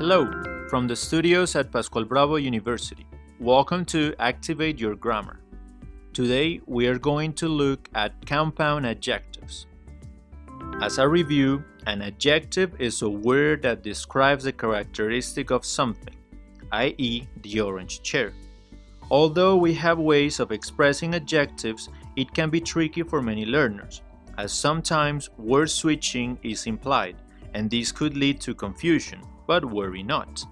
Hello, from the studios at Pascual Bravo University. Welcome to Activate Your Grammar. Today we are going to look at compound adjectives. As a review, an adjective is a word that describes a characteristic of something, i.e. the orange chair. Although we have ways of expressing adjectives, it can be tricky for many learners, as sometimes word switching is implied, and this could lead to confusion, but worry not.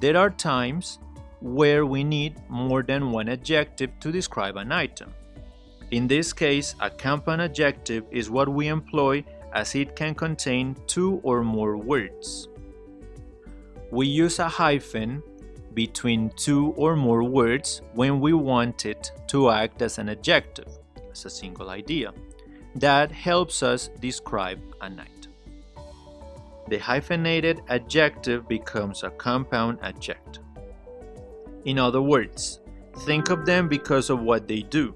There are times where we need more than one adjective to describe an item. In this case, a compound adjective is what we employ as it can contain two or more words. We use a hyphen between two or more words when we want it to act as an adjective, as a single idea. That helps us describe an item. The hyphenated adjective becomes a compound adjective. In other words, think of them because of what they do.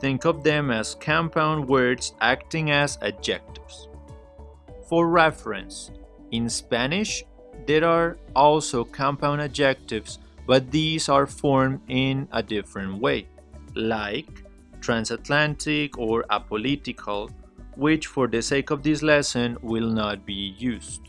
Think of them as compound words acting as adjectives. For reference, in Spanish, there are also compound adjectives, but these are formed in a different way, like transatlantic or apolitical, which for the sake of this lesson will not be used.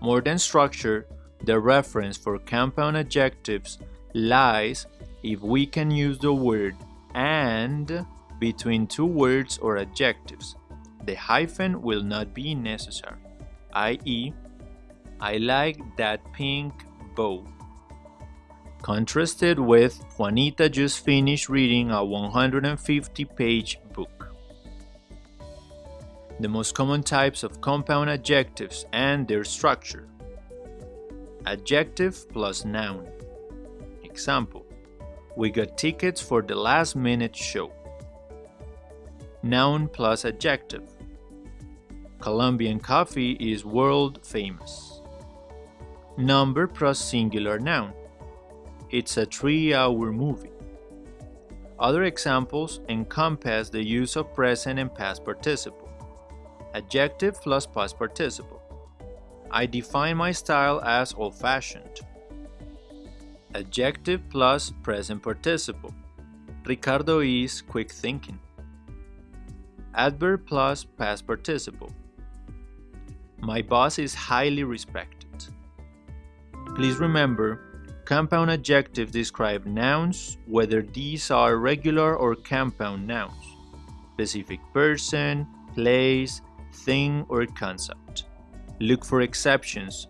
More than structure, the reference for compound adjectives lies if we can use the word and between two words or adjectives. The hyphen will not be necessary, i.e., I like that pink bow. Contrasted with Juanita just finished reading a 150 page. The most common types of compound adjectives and their structure adjective plus noun. Example, we got tickets for the last minute show. Noun plus adjective. Colombian coffee is world famous. Number plus singular noun. It's a three hour movie. Other examples encompass the use of present and past participle. Adjective plus past participle. I define my style as old-fashioned. Adjective plus present participle. Ricardo is quick thinking. Adverb plus past participle. My boss is highly respected. Please remember, compound adjectives describe nouns, whether these are regular or compound nouns, specific person, place, thing, or concept. Look for exceptions,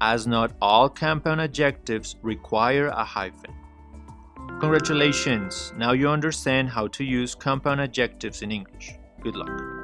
as not all compound adjectives require a hyphen. Congratulations! Now you understand how to use compound adjectives in English. Good luck.